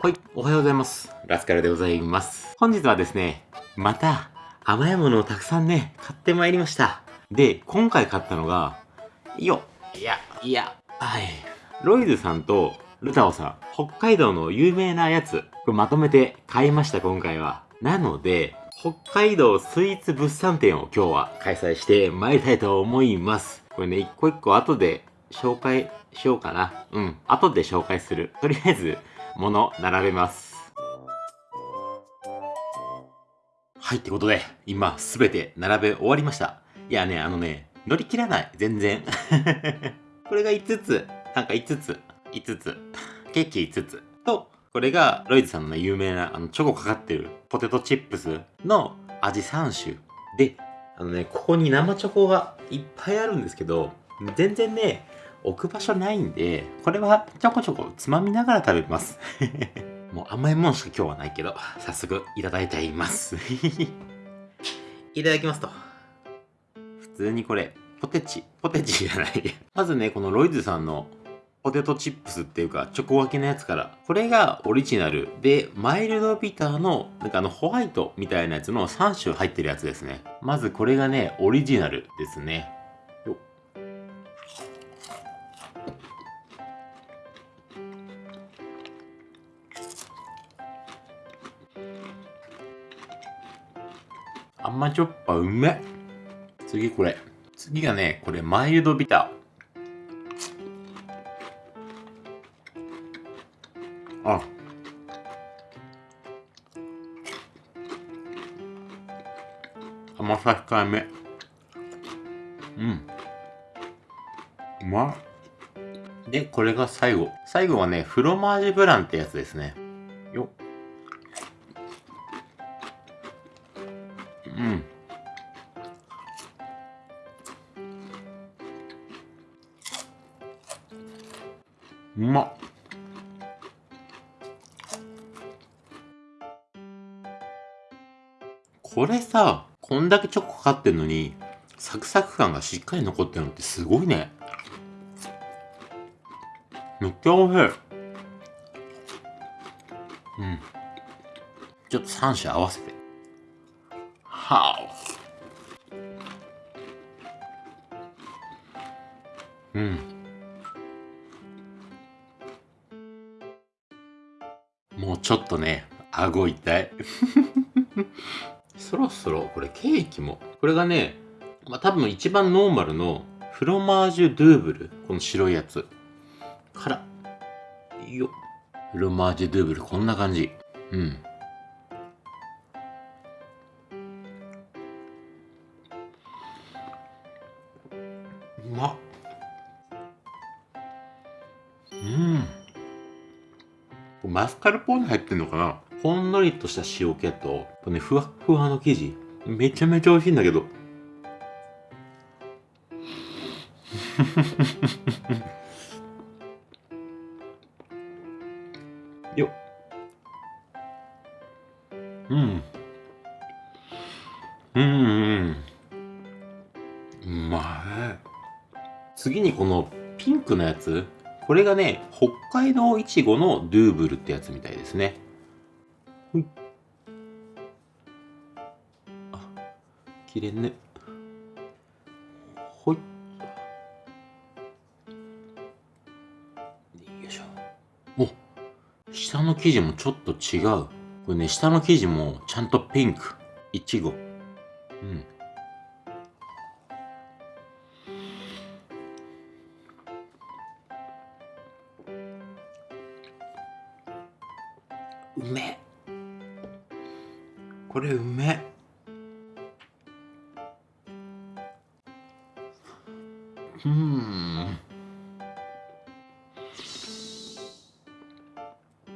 はい、おはようございます。ラスカルでございます。本日はですね、また甘いものをたくさんね、買ってまいりました。で、今回買ったのが、よっ、いや、いや、はい。ロイズさんとルタオさん、北海道の有名なやつ、これまとめて買いました、今回は。なので、北海道スイーツ物産展を今日は開催してまいりたいと思います。これね、一個一個後で紹介しようかな。うん、後で紹介する。とりあえず、物並べます。はい、ってことで、今すべて並べ終わりました。いやね、あのね、乗り切らない、全然。これが5つ、なんか5つ、5つ、ケーキ5つ。と、これがロイズさんのね、有名なあのチョコかかってるポテトチップスの味3種。で、あのね、ここに生チョコがいっぱいあるんですけど、全然ね、置く場所ないんで、これはちょこちょこつまみながら食べます。もう甘いもんしか今日はないけど、早速いただいています。いただきますと。普通にこれ、ポテチ、ポテチじゃない。まずね、このロイズさんのポテトチップスっていうか、チョコ分けのやつから。これがオリジナルで、マイルドビターの、なんかあの、ホワイトみたいなやつの3種入ってるやつですね。まずこれがね、オリジナルですね。甘じょっぱうめ次これ。次がねこれマイルドビター。あ。甘さ控えめ。うん。うまっ。でこれが最後。最後はねフロマージュブランってやつですね。これさ、こんだけチョコかかってんのに、サクサク感がしっかり残ってるのってすごいね。めっちゃ美味しい。うん。ちょっと3種合わせて。はお。うん。もうちょっとね、顎痛い。そろそろ、これケーキも。これがね、まあ、多分一番ノーマルのフロマージュドゥーブル。この白いやつ。から、よ。フロマージュドゥーブル、こんな感じ。うん。うまっうんマスカルポーネ入ってんのかな？ほんのりとした塩気とこねふわふわの生地。めちゃめちゃ美味しいんだけど。よっ。うん。うんうんうまい次にこのピンクのやつ。これがね北海道いちごのドゥーブルってやつみたいですね。ほいあ切れんね。ほい。よいしょ。お下の生地もちょっと違う。これね下の生地もちゃんとピンク。いちご。うん。うめえ。これうめえ。うん。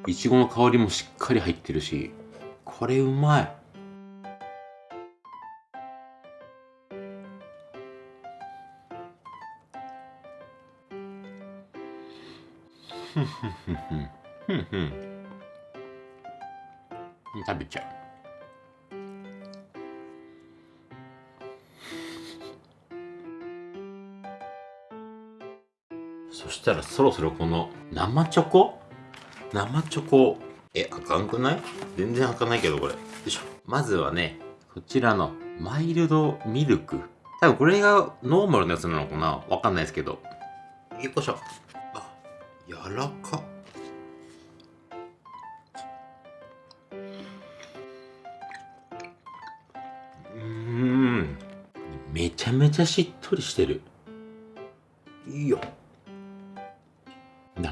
いちごの香りもしっかり入ってるし。これうまい。ふんふんふんふん。ふんふん。食べちゃうしたらそろそろこの生チョコ？生チョコ？え、あかんくない？全然あかないけど、これ。よいしょ。まずはね、こちらのマイルドミルク。多分これがノーマルのやつなのかな？わかんないですけど。よいしょ。あ、柔らか。うん。めちゃめちゃしっとりしてる。いいよ。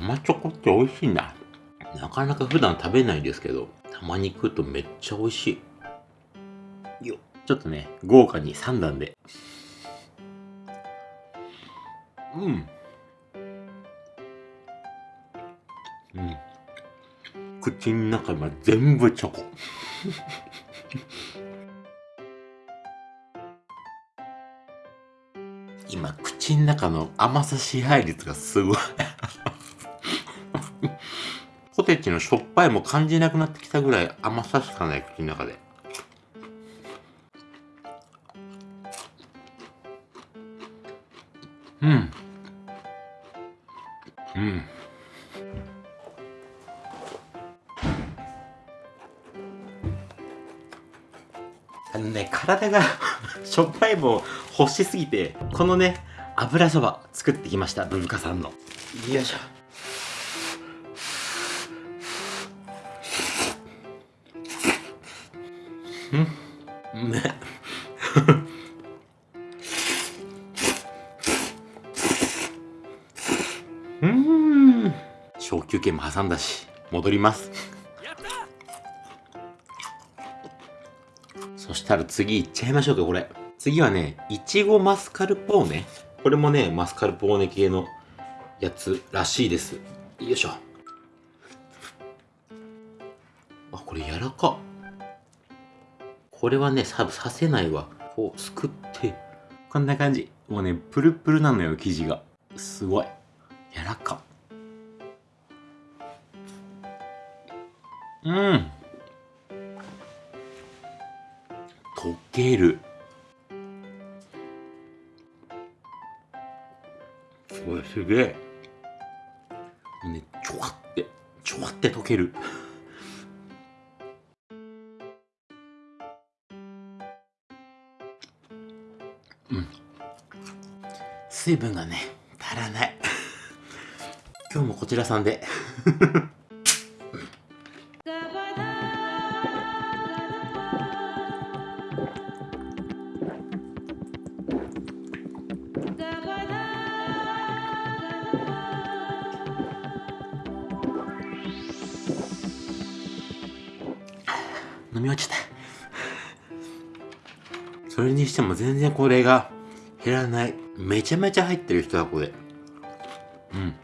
生チョコって美味しいんだ。なかなか普段食べないですけど、たまに食うとめっちゃ美味しい。よちょっとね、豪華に3段で。うん。うん。口の中が全部チョコ。今、口の中の甘さ支配率がすごい。ポテチのしょっぱいも感じなくなってきたぐらい甘さしかない口の中で。うん。うん。あのね、体が しょっぱいも欲しすぎて、このね、油そば作ってきました、ブブカさんの。よいしょ。うん。うん。小休憩も挟んだし戻ります。そしたら次いっちゃいましょうかこれ。次はねいちごマスカルポーネ。これもねマスカルポーネ系のやつらしいです。よいしょ。あこれ柔らかこれはね、さ、させないわ。こう、すくって。こんな感じ。もうね、プルプルなのよ、生地が。すごい。柔らか。うん。溶ける。これすげえ。もうね、ちょわって、ちょわって溶ける。水分がね足らない。今日もこちらさんで。飲み落ちた。それにしても全然これが減らない。めちゃめちゃ入ってる1箱で。うん。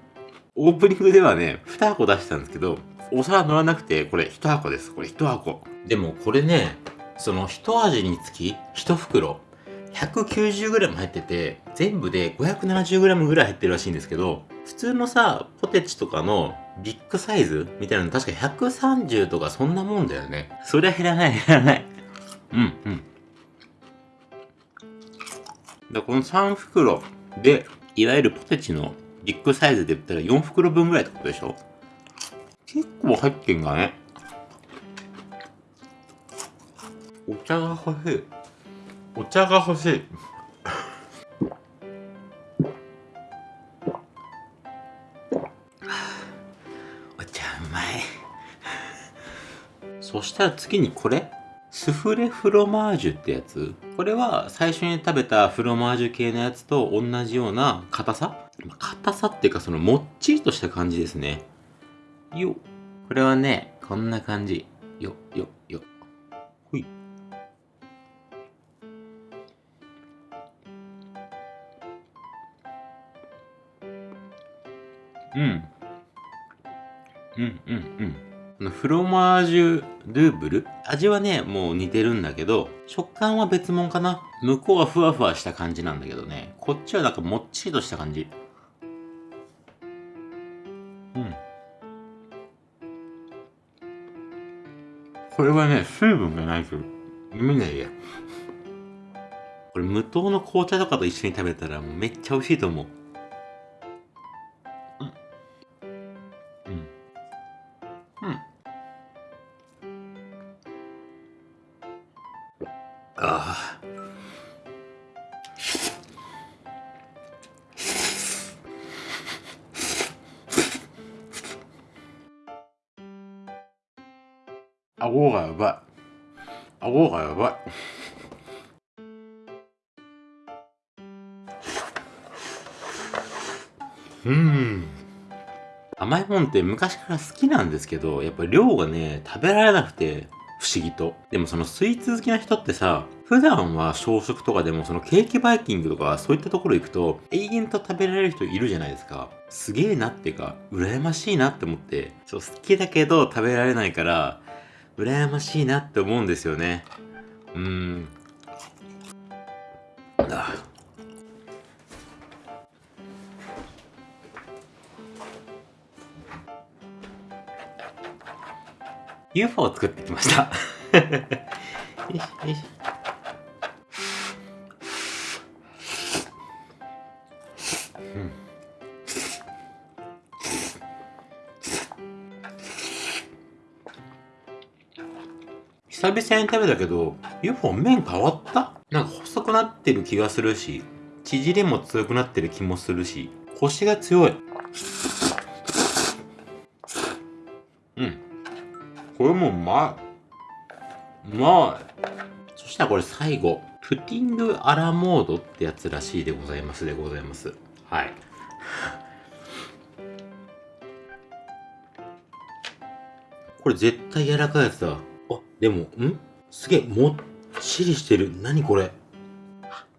オープニングではね2箱出したんですけどお皿乗らなくてこれ1箱です。これ1箱。でもこれねその一味につき1袋 190g 入ってて全部で 570g ぐらい入ってるらしいんですけど普通のさポテチとかのビッグサイズみたいなの確か130とかそんなもんだよね。そりゃ減らない減らない。うんうんだこの3袋で、いわゆるポテチのビッグサイズで言ったら4袋分ぐらいってことでしょ？結構入ってんがね。お茶が欲しい。お茶が欲しい。お茶うまい。そしたら次にこれ？スフレフロマージュってやつ？これは最初に食べたフロマージュ系のやつと同じような硬さ？硬さっていうかそのもっちりとした感じですね。よ。っこれはねこんな感じ。よよよ。ほい。うん。うんうんうんフロマージュルーブル？味はね、もう似てるんだけど、食感は別物かな。向こうはふわふわした感じなんだけどね、こっちはなんかもっちりとした感じ。うん。これはね、水分がないと見ないや。これ無糖の紅茶とかと一緒に食べたらめっちゃ美味しいと思う。うん。甘いもんって昔から好きなんですけど、やっぱ量がね、食べられなくて、不思議と。でもそのスイーツ好きな人ってさ、普段は朝食とかでもそのケーキバイキングとかそういったところ行くと永遠と食べられる人いるじゃないですか。すげえなっていうか、羨ましいなって思って、そう好きだけど食べられないから、羨ましいなって思うんですよね。うーん。UFO を作ってきました。よいしょよいし久々に食べたけど UFO 麺変わった？なんか細くなってる気がするし縮れも強くなってる気もするし腰が強いこれもうまい。うまい。そしたらこれ最後、プティングアラモードってやつらしいでございますでございます。はい。これ絶対柔らかいやつだ。あ、でも、ん？すげえ、もっちりしてる。何これ？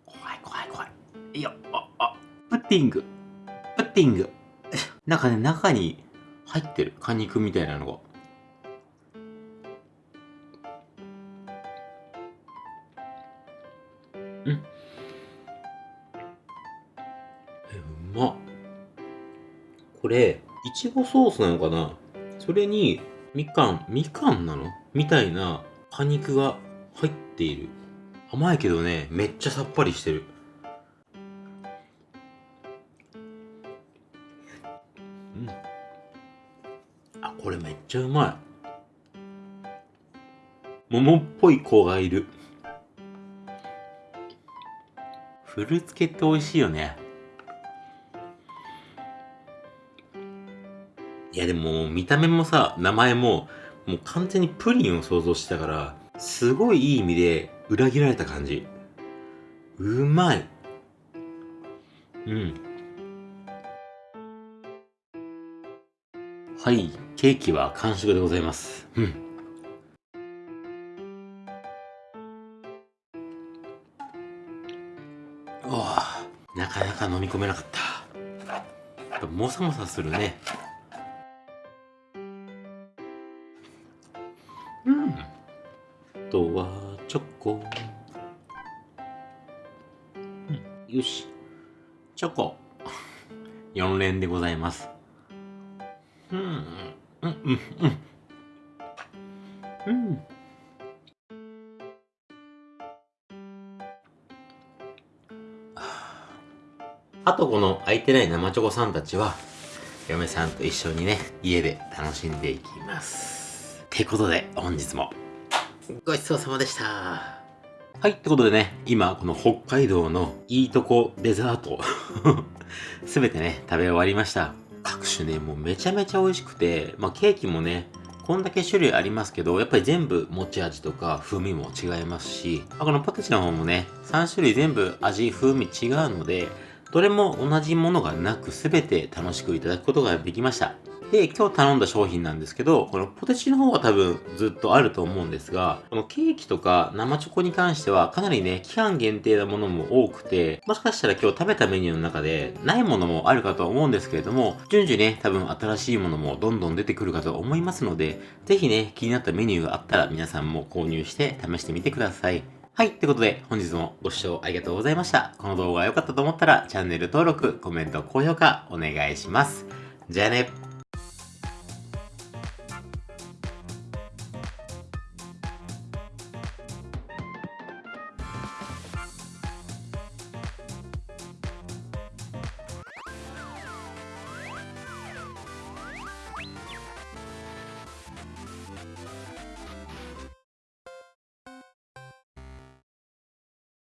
怖い怖い怖い。いや、あ、あ、プッティング。プッティング。なんかね、中に入ってる。果肉みたいなのが。ちごソースなのかな？それにみかんみかんなの？みたいな果肉が入っている。甘いけどねめっちゃさっぱりしてる。うん。あこれめっちゃうまい。桃っぽい子がいる。フルーツ系って美味しいよね。いやでも見た目もさ、名前ももう完全にプリンを想像してたから、すごいいい意味で裏切られた感じ。うまい。うん。はい、ケーキは完食でございます。うん。なかなか飲み込めなかったもさもさするねとはチョコ、うん、よし。チョコ。4連でございます。うん。うん。うん。うん。うん。あとこの空いてない生チョコさんたちは、嫁さんと一緒にね、家で楽しんでいきます。ってことで、本日もごちそうさまでした。はい、ってことでね、今、この北海道のいいとこデザート すべてね、食べ終わりました。各種ね、もうめちゃめちゃ美味しくて、まあケーキもね、こんだけ種類ありますけど、やっぱり全部持ち味とか風味も違いますし、このポテチの方もね、3種類全部味、風味違うので、どれも同じものがなく全て楽しくいただくことができました。で、今日頼んだ商品なんですけど、このポテチの方は多分ずっとあると思うんですが、このケーキとか生チョコに関してはかなりね、期間限定なものも多くて、もしかしたら今日食べたメニューの中でないものもあるかと思うんですけれども、順次ね、多分新しいものもどんどん出てくるかと思いますので、ぜひね、気になったメニューがあったら皆さんも購入して試してみてください。はい。ってことで、本日もご視聴ありがとうございました。この動画が良かったと思ったら、チャンネル登録、コメント、高評価、お願いします。じゃあね。